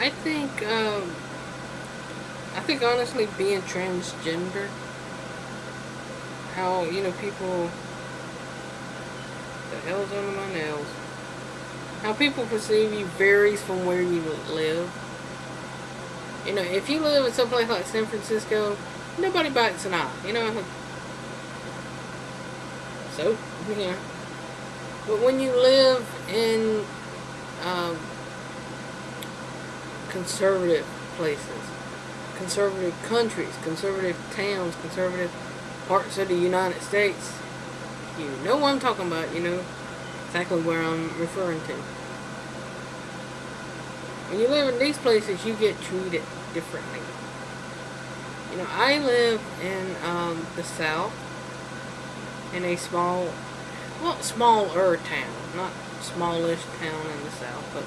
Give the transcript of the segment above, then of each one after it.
I think, um, I think honestly being transgender, how, you know, people, the hell's under my nails, how people perceive you varies from where you live. You know, if you live in some place like San Francisco, nobody bites an eye, you know. So, yeah. But when you live in um, conservative places, conservative countries, conservative towns, conservative parts of the United States, you know what I'm talking about, you know exactly where I'm referring to. When you live in these places, you get treated differently. You know, I live in um, the South, in a small, well, smaller town, not smallish town in the South, but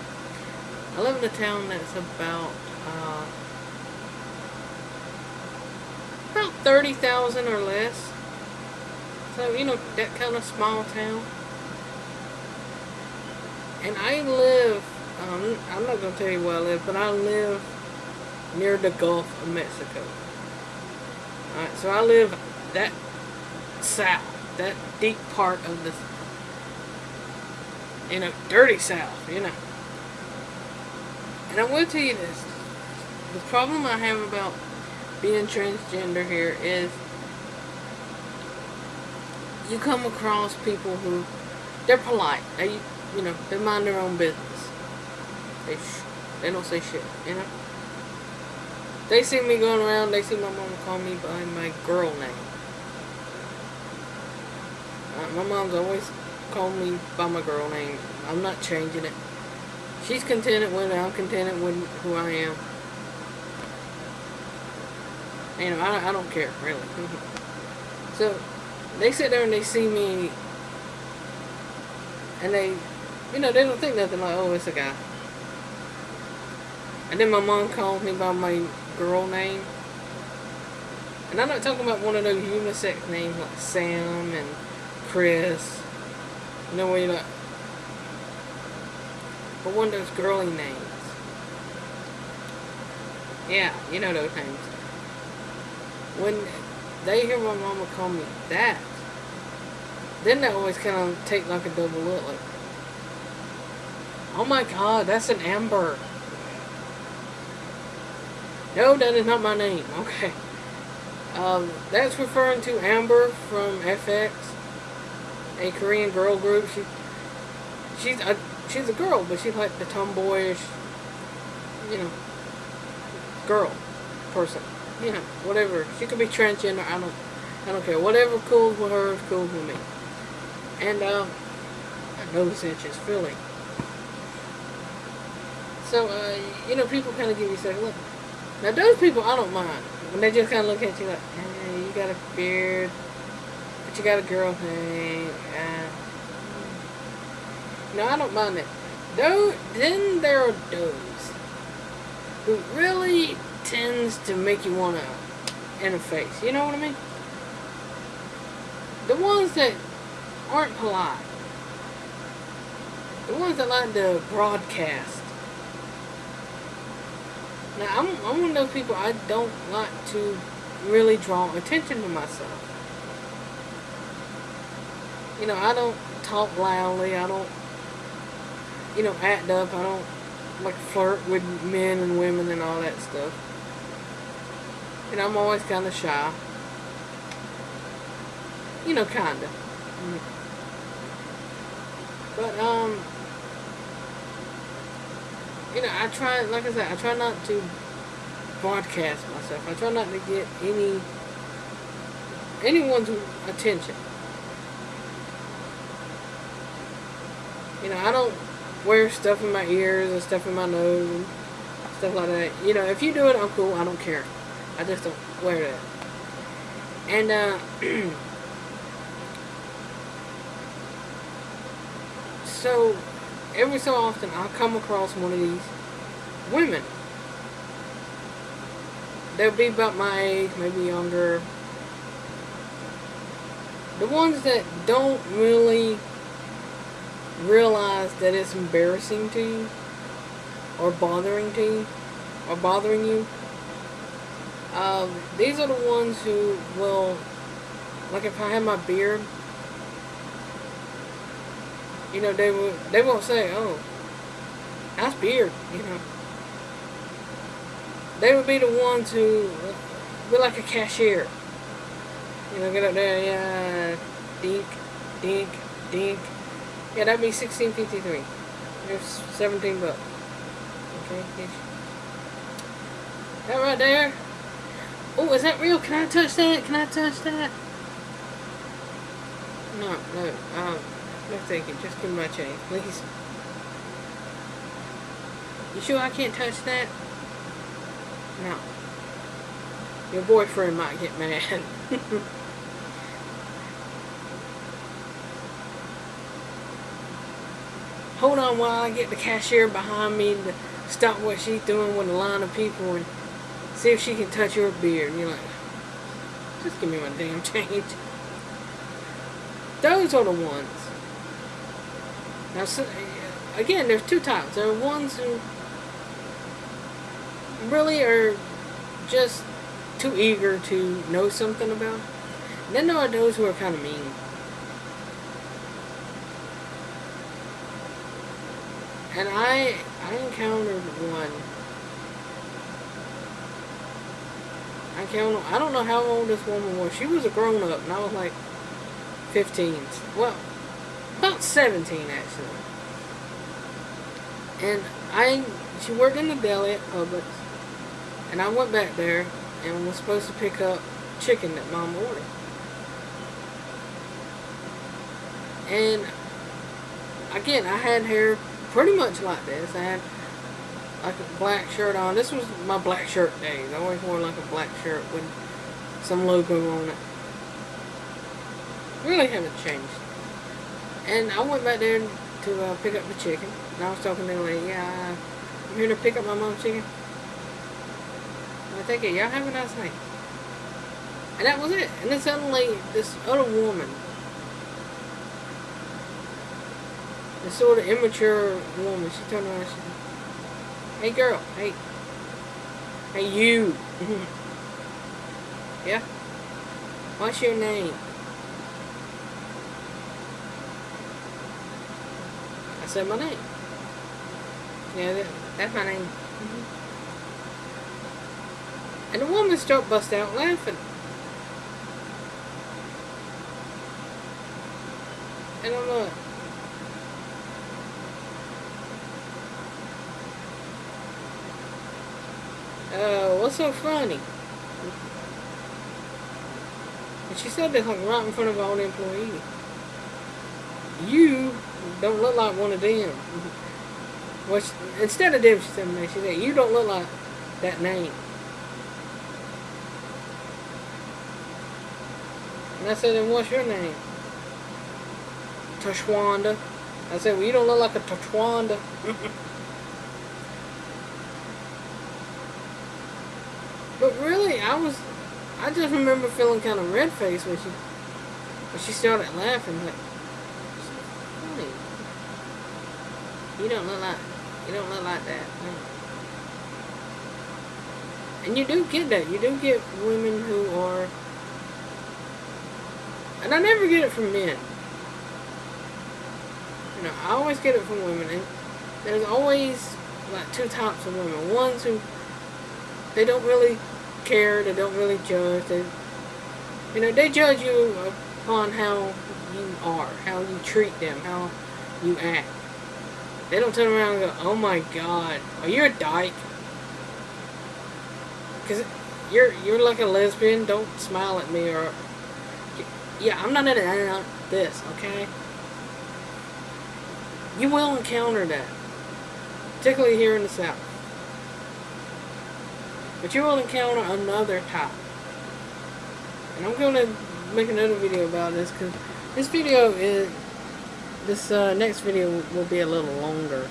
I live in a town that's about, uh, about 30,000 or less. So, you know, that kind of small town. And I live, um, I'm not going to tell you where I live, but I live near the Gulf of Mexico. Alright, so I live that south, that deep part of the, you know, dirty south, you know. And I will tell you this, the problem I have about being transgender here is you come across people who, they're polite. They, you know, they mind their own business. They they don't say shit, you know. They see me going around, they see my mom call me by my girl name. Uh, my mom's always called me by my girl name. I'm not changing it. She's contented with it, I'm contented with who I am. You know, I, I don't care, really. so, they sit there and they see me, and they you know, they don't think nothing like, oh, it's a guy. And then my mom calls me by my girl name. And I'm not talking about one of those unisex names like Sam and Chris. You know where you're like, but one of those girly names. Yeah, you know those names. When they hear my mama call me that, then they always kind of take like a double look, like, Oh my god, that's an Amber. No, that is not my name. Okay. Um, that's referring to Amber from f(x), a Korean girl group. She, she's a, she's a girl, but she's like the tomboyish, you know, girl person. You know, whatever. She could be transgender. I don't, I don't care. Whatever cool with her is cool with me. And um, I know this inch is filling. So, uh, you know, people kind of give you second look. Now, those people, I don't mind. When they just kind of look at you like, hey, you got a beard, but you got a girl thing. Uh, no, I don't mind that. Though, then there are those who really tends to make you want to interface. You know what I mean? The ones that aren't polite. The ones that like to broadcast now, I'm, I'm one of those people, I don't like to really draw attention to myself. You know, I don't talk loudly, I don't, you know, act up, I don't, like, flirt with men and women and all that stuff. And I'm always kind of shy. You know, kind of. But, um, you know, I try, like I said, I try not to broadcast myself. I try not to get any, anyone's attention. You know, I don't wear stuff in my ears and stuff in my nose and stuff like that. You know, if you do it, I'm cool. I don't care. I just don't wear that. And, uh, so, every so often I'll come across one of these women. They'll be about my age, maybe younger. The ones that don't really realize that it's embarrassing to you or bothering to you. or bothering you. Um, these are the ones who will, like if I have my beard, you know, they will they won't say, "Oh, that's beard," you know. They would be the ones who be like a cashier. You know, get up there, yeah, dink, dink, dink. Yeah, that'd be sixteen fifty three. There's seventeen bucks. Okay, that right there. Oh, is that real? Can I touch that? Can I touch that? No, no, um, no thank you. Just give me my change, please. You sure I can't touch that? No. Your boyfriend might get mad. Hold on while I get the cashier behind me to stop what she's doing with a line of people and see if she can touch your beard. And you're like, just give me my damn change. Those are the ones. Now, so, again, there's two types. There are ones who really are just too eager to know something about. And then there are those who are kind of mean. And I, I encountered one. I count. I don't know how old this woman was. She was a grown up, and I was like 15. Well, about 17 actually. And I, she worked in the deli at Publix, and I went back there and was supposed to pick up chicken that mom ordered. And again, I had hair pretty much like this. I had like a black shirt on. This was my black shirt days. I always wore like a black shirt with some logo on it. Really haven't changed. And I went back there to uh, pick up the chicken. And I was talking to the lady, yeah, I'm here to pick up my mom's chicken. I think y'all have a nice night. And that was it. And then suddenly, this other woman, this sort of immature woman, she turned around said, Hey girl, hey, hey you. yeah? What's your name? I said my name. Yeah, that, that's my name. And the woman started busting out laughing. And I'm like, uh, what's so funny? And she said this like right in front of all the employees. You don't look like one of them. Which, instead of them, she said, she said, you don't look like that name. And I said, then what's your name? Tashwanda. I said, well, you don't look like a Tashwanda. but really, I was, I just remember feeling kind of red-faced when she, when she started laughing. Like. You don't look like, you don't look like that. And you do get that. You do get women who are and I never get it from men. You know, I always get it from women. And there's always like two types of women. Ones who they don't really care, they don't really judge. They, you know, they judge you upon how you are, how you treat them, how you act. They don't turn around and go, oh my god, are you a dyke? Because you're, you're like a lesbian, don't smile at me or yeah, I'm not into this, okay? You will encounter that. Particularly here in the South. But you will encounter another type. And I'm going to make another video about this because this video is, this uh, next video will be a little longer.